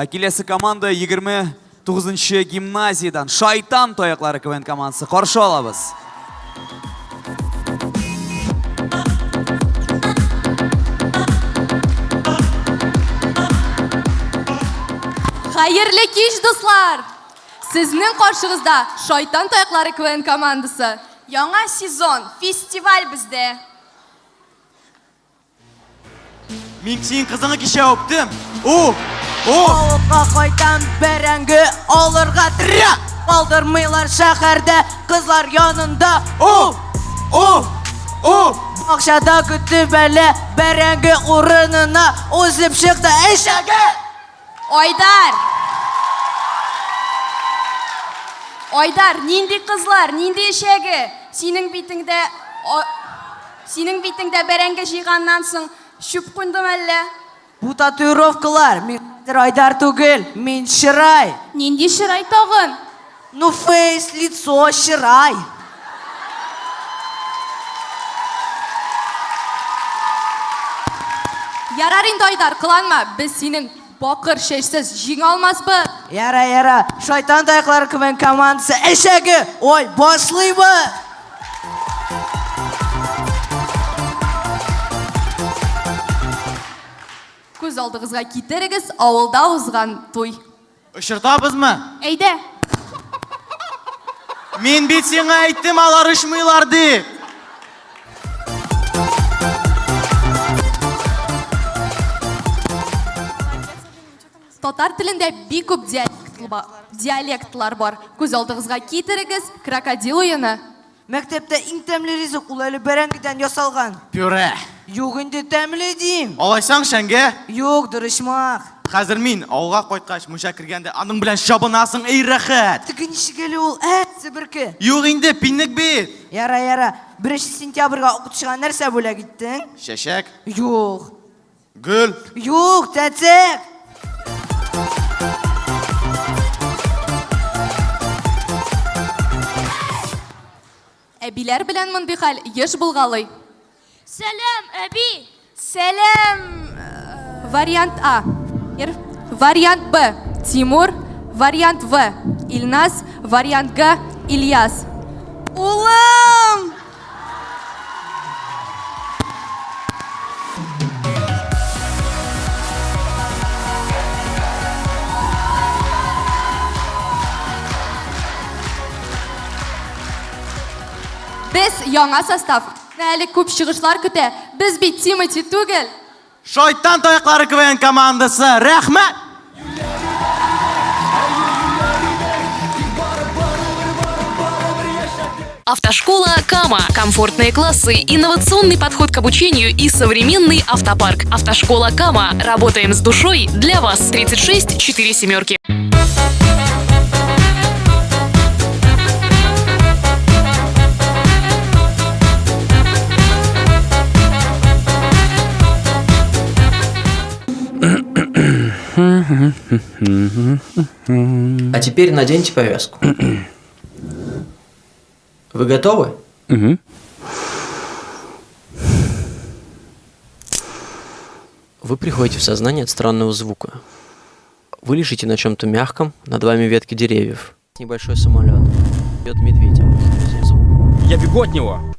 Ә, Келесі команда 29 гимназиядан Шайтан тояқлары КВН командасы. Қаршы алабыз. Қайырлы кеш, достар! Сіздің қаршығызда Шайтан таяқлары КВН командасы. Яңа сезон, фестиваль бізде. Мен сенің қызыңа кеше өптім. О! О! Ауылға қайтам бәрәңгі алырға тірек Қалдырмайлар шәһәрдә қызлар янында О! О! О! Бақшада күтіп әлі бәрәңгі орынына Озып шықты әшәге Ойдар! Ойдар, нинди қызлар, нинди ешегі? Сенің битіңде... о- Сенің битіңде бәрәңгі жиғаннан соң шүп құндым әлі. Бу татуировкалар мен айдар түгел Мен шырай Ненде шырай тағын? Ну фейс, лицо, шырай Ярар инде Айдар, қыланма. Біз сенің бақыр шешсіз жеңе алмаспы. Яра, яра, шайтан таяқлары кімен командасы әшәге Ой, башлыйбы Көз алдығызға кетерігіз ауылда озған той. Ұшыртабыз мы? Әйді, Мен бет сеңа айттым алар ұшмайлар деп. татар тілінде бик көп диалект ба- диалектлар бар. Көз алдығызға кетерігіз крокодил ойыны. Мәктәптә иң тәмле ризык ул әле бәрәңгедән ясалган Пюре. Юк инде тәмле дим Алайсаң шәңге. Юк, дұрышмақ Хәзер мин ауылға қойткач мунча кергәндә аның белән шабынасың эй рәхәт. Тігі нишек әле ул, ә, себерке Юк инде пинник бит. Яра, яра, 1 сентябрьгә укытышка нәрсә бүләк иттең? Шәшәк, Юк. гөл. Юк, тәтек. Әбиләр белән мондый хәл еш булгалый. Сәлем, әби! Сәлем! Вариант А. Вариант Б. Тимур. Вариант В. Ильнас. Вариант Г. Ильяс. Улым! Без яңа состав. Әле күп чыгышлар көтә. Без бит Тимати түгел. Шайтан таяклары КВН командасы. Рәхмәт. Автошкола Кама. Комфортные классы, инновационный подход к обучению и современный автопарк. Автошкола Кама. Работаем с душой для вас. 36 4 семерки. А теперь наденьте повязку. Вы готовы? Вы приходите в сознание от странного звука. Вы лежите на чем-то мягком, над вами ветки деревьев. Небольшой самолет. Бьет звук. Я бегу от него.